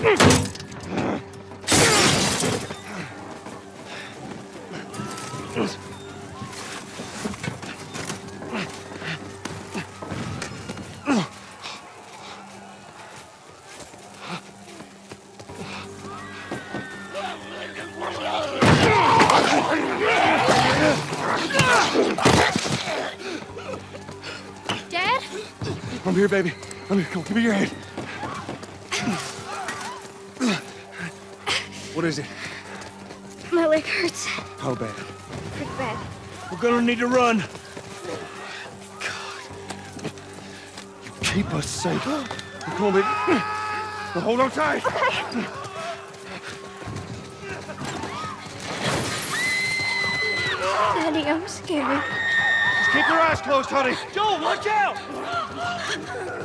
Dad? I'm here, baby. I'm here. Come on, give me your hand. What is it? My leg hurts. How bad? Pretty bad. We're gonna need to run. You Keep us safe. Come on, baby. Now hold on tight. Daddy, I'm scared. Just keep your eyes closed, honey. Joel, watch out!